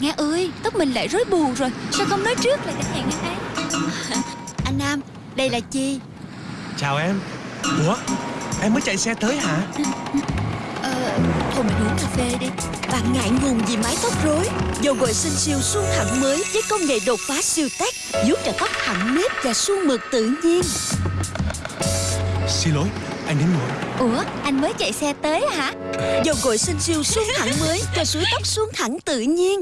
Nga ơi Tóc mình lại rối bù rồi. Sao không nói trước là chẳng hẹn Nga ấy? Anh Nam Đây là Chi? Chào em. Ủa em mới chạy xe tới hả? Ờ Thôi mình uống cà phê đi. Bạn ngại ngùng vì mái tóc rối. Dầu gội sinh siêu suôn thẳng mới Với công nghệ đột phá siêu tech Giúp cho tóc thẳng nếp và suôn mượt tự nhiên. Xin lỗi anh đến muộn. Ủa anh mới chạy xe tới hả? Dầu gội sinh siêu suôn thẳng mới Cho suối tóc suôn thẳng tự nhiên.